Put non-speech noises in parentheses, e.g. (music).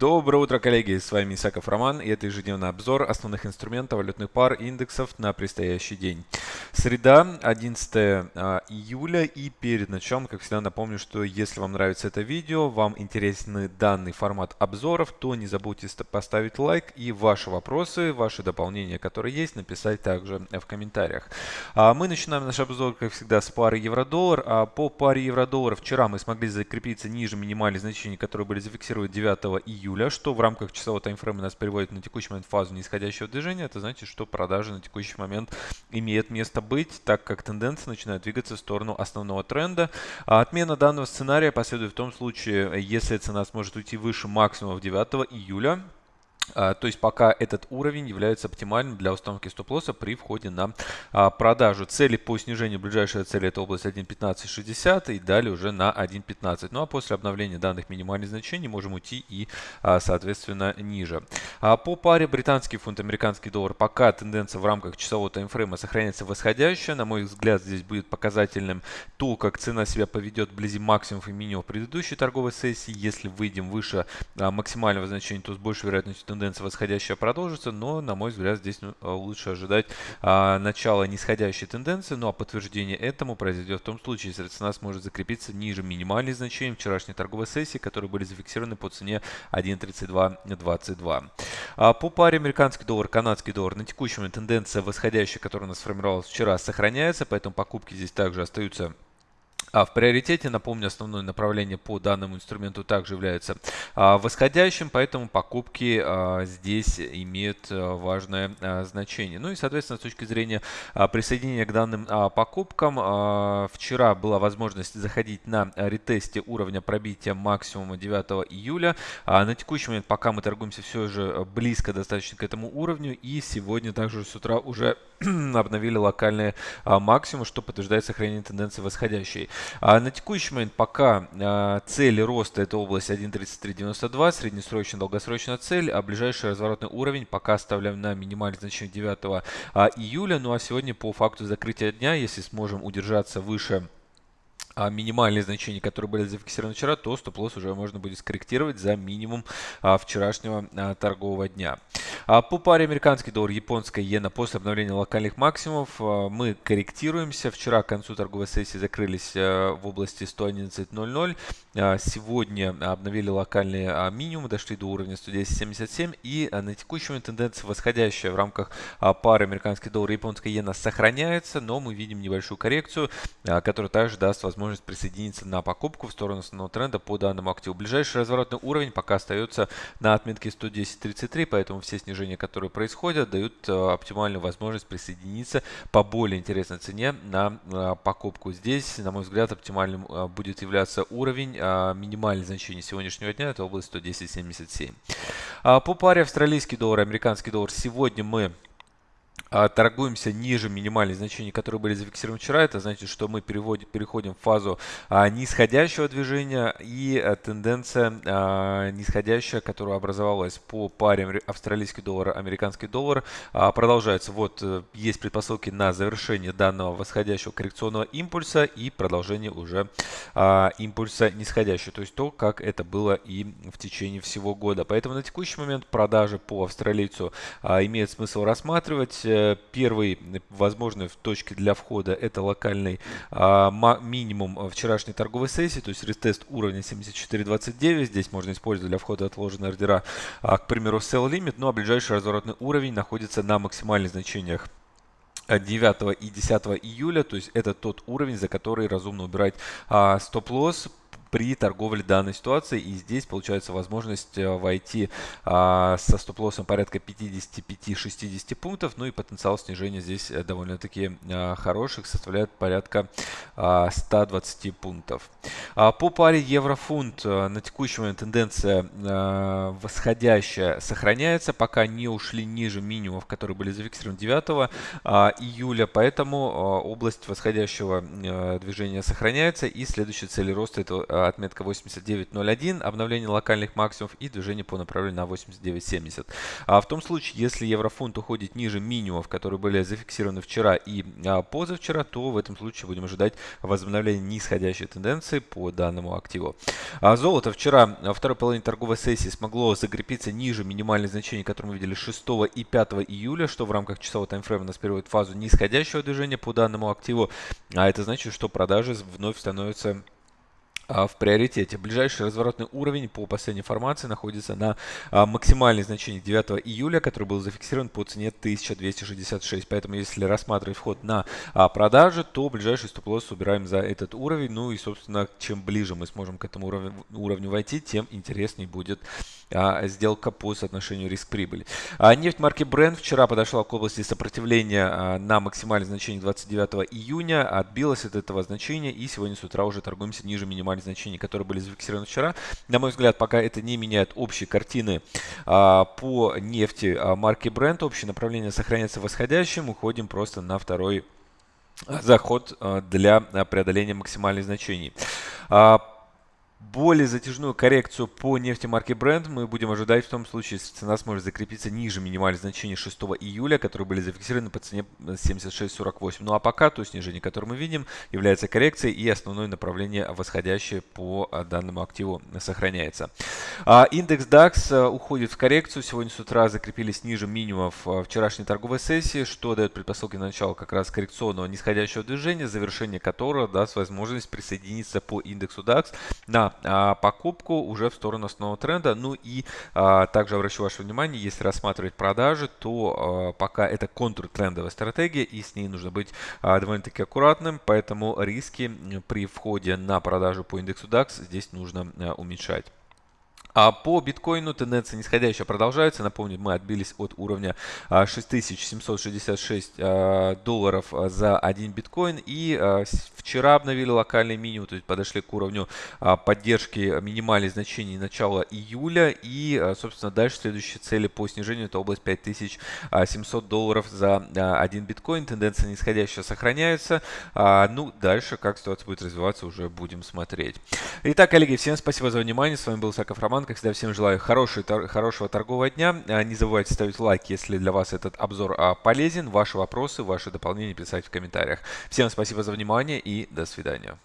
Доброе утро, коллеги! С вами Исаков Роман, и это ежедневный обзор основных инструментов валютных пар и индексов на предстоящий день. Среда, 11 а, июля, и перед началом, как всегда, напомню, что если вам нравится это видео, вам интересен данный формат обзоров, то не забудьте поставить лайк и ваши вопросы, ваши дополнения, которые есть, написать также в комментариях. А мы начинаем наш обзор, как всегда, с пары евро-доллар. А по паре евро-доллар вчера мы смогли закрепиться ниже минимальных значений, которые были зафиксированы 9 июля июля, что в рамках часового таймфрейма нас приводит на текущий момент в фазу нисходящего движения. Это значит, что продажи на текущий момент имеют место быть, так как тенденция начинает двигаться в сторону основного тренда. А отмена данного сценария последует в том случае, если цена сможет уйти выше максимумов 9 июля, то есть пока этот уровень является оптимальным для установки стоп-лосса при входе на а, продажу. Цели по снижению, ближайшая цель это область 1.1560 и далее уже на 1.15. Ну а после обновления данных минимальных значений можем уйти и а, соответственно ниже. По паре британский фунт, американский доллар пока тенденция в рамках часового таймфрейма сохраняется восходящая. На мой взгляд здесь будет показательным то, как цена себя поведет вблизи максимумов и минимумов предыдущей торговой сессии. Если выйдем выше максимального значения, то с большей вероятностью тенденция тенденция восходящая продолжится, но, на мой взгляд, здесь ну, а, лучше ожидать а, начала нисходящей тенденции. Ну а подтверждение этому произойдет в том случае, если цена сможет закрепиться ниже минимальных значений вчерашней торговой сессии, которые были зафиксированы по цене 1.3222. А по паре американский доллар, канадский доллар на текущем тенденция восходящая, которая у нас сформировалась вчера, сохраняется, поэтому покупки здесь также остаются а в приоритете, напомню, основное направление по данному инструменту также является а, восходящим, поэтому покупки а, здесь имеют а, важное значение. Ну и, соответственно, с точки зрения присоединения к данным покупкам, вчера была возможность заходить на ретесте уровня пробития максимума 9 июля. На текущий момент пока мы торгуемся все же близко достаточно к этому уровню, и сегодня также с утра уже (clears throat) обновили локальные максимумы, что подтверждает сохранение тенденции восходящей. А на текущий момент пока а, цели роста это область 1.3392, среднесрочная долгосрочная цель, а ближайший разворотный уровень пока оставляем на минимальное значение 9 а, июля. Ну а сегодня по факту закрытия дня, если сможем удержаться выше минимальные значения, которые были зафиксированы вчера, то стоп-лосс уже можно будет скорректировать за минимум а, вчерашнего а, торгового дня. А по паре американский доллар, японская иена после обновления локальных максимумов а, мы корректируемся. Вчера к концу торговой сессии закрылись а, в области 111.00. А, сегодня обновили локальные а, минимумы, дошли до уровня 110.77 и а, на текущий момент тенденция восходящая в рамках а, пары американский доллар и японская иена сохраняется, но мы видим небольшую коррекцию, а, которая также даст возможность возможность присоединиться на покупку в сторону основного тренда по данному активу. Ближайший разворотный уровень пока остается на отметке 110.33, поэтому все снижения, которые происходят, дают э, оптимальную возможность присоединиться по более интересной цене на э, покупку. Здесь, на мой взгляд, оптимальным э, будет являться уровень минимальное значение сегодняшнего дня, это область 110.77. А по паре австралийский доллар, американский доллар, сегодня мы торгуемся ниже минимальных значений, которые были зафиксированы вчера, это значит, что мы переводим, переходим в фазу а, нисходящего движения и а, тенденция а, нисходящая, которая образовалась по паре австралийский доллар, американский доллар, а, продолжается. Вот а, есть предпосылки на завершение данного восходящего коррекционного импульса и продолжение уже а, импульса нисходящего, то есть то, как это было и в течение всего года. Поэтому на текущий момент продажи по австралийцу а, имеет смысл рассматривать первый возможной в точке для входа это локальный а, минимум вчерашней торговой сессии, то есть ретест уровня 74.29. Здесь можно использовать для входа отложенные ордера, а, к примеру, sell limit, ну а ближайший разворотный уровень находится на максимальных значениях 9 и 10 июля, то есть это тот уровень, за который разумно убирать а, стоп-лосс при торговле данной ситуации. И здесь получается возможность э, войти а, со стоп-лоссом порядка 55-60 пунктов. Ну и потенциал снижения здесь э, довольно-таки а, хороших, составляет порядка а, 120 пунктов. А, по паре евро-фунт а, на текущий момент тенденция а, восходящая сохраняется, пока не ушли ниже минимумов, которые были зафиксированы 9 а, июля. Поэтому а, область восходящего а, движения сохраняется и следующая цель роста это отметка 89.01, обновление локальных максимумов и движение по направлению на 89.70. А в том случае, если еврофунт уходит ниже минимумов, которые были зафиксированы вчера и а, позавчера, то в этом случае будем ожидать возобновления нисходящей тенденции по данному активу. А золото вчера во второй половине торговой сессии смогло закрепиться ниже минимальных значений, которые мы видели 6 и 5 июля, что в рамках часового таймфрейма нас переводит в фазу нисходящего движения по данному активу. А это значит, что продажи вновь становятся в приоритете. Ближайший разворотный уровень по последней информации находится на а, максимальной значении 9 июля, который был зафиксирован по цене 1266. Поэтому если рассматривать вход на а, продажи, то ближайший стоп-лосс убираем за этот уровень. Ну и, собственно, чем ближе мы сможем к этому уровню войти, тем интереснее будет сделка по соотношению риск-прибыли. Нефть марки Brent вчера подошла к области сопротивления на максимальное значение 29 июня, отбилась от этого значения и сегодня с утра уже торгуемся ниже максимальных значений, которые были зафиксированы вчера. На мой взгляд, пока это не меняет общей картины а, по нефти а, марки Brent. Общее направление сохраняется восходящим. Уходим просто на второй а, заход а, для преодоления максимальных значений. Более затяжную коррекцию по нефти марки Brent мы будем ожидать в том случае, если цена сможет закрепиться ниже минимальных значений 6 июля, которые были зафиксированы по цене 76.48. Ну а пока то снижение, которое мы видим, является коррекцией и основное направление восходящее по а, данному активу сохраняется. А, индекс DAX а, уходит в коррекцию. Сегодня с утра закрепились ниже минимумов вчерашней торговой сессии, что дает предпосылки на начало как раз коррекционного нисходящего движения, завершение которого даст возможность присоединиться по индексу DAX на а, покупку уже в сторону основного тренда. Ну и а, также обращу ваше внимание, если рассматривать продажи, то а, пока это контртрендовая стратегия и с ней нужно быть довольно-таки аккуратным, поэтому риски при входе на продажу по индексу DAX здесь нужно уменьшать. А по биткоину тенденция нисходящая продолжается. Напомню, мы отбились от уровня 6766 а, а, долларов а, за один биткоин. И вчера обновили локальный минимум, то есть подошли к уровню поддержки минимальных значений начала июля. И, собственно, дальше следующие цели по снижению это область 5700 долларов за один биткоин. Тенденция нисходящая сохраняется. Ну, дальше, как ситуация будет развиваться, уже будем смотреть. Итак, коллеги, всем спасибо за внимание. С вами был Саков Роман. Роман. Как всегда, всем желаю хорошей, хорошего торгового дня. А, не забывайте ставить лайк, если для вас этот обзор а, полезен. Ваши вопросы, ваши дополнения писать в комментариях. Всем спасибо за внимание и до свидания.